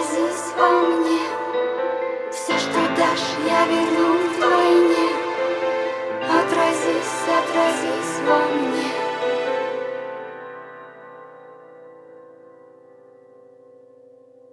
грозись во мне. Все, что дашь, я верну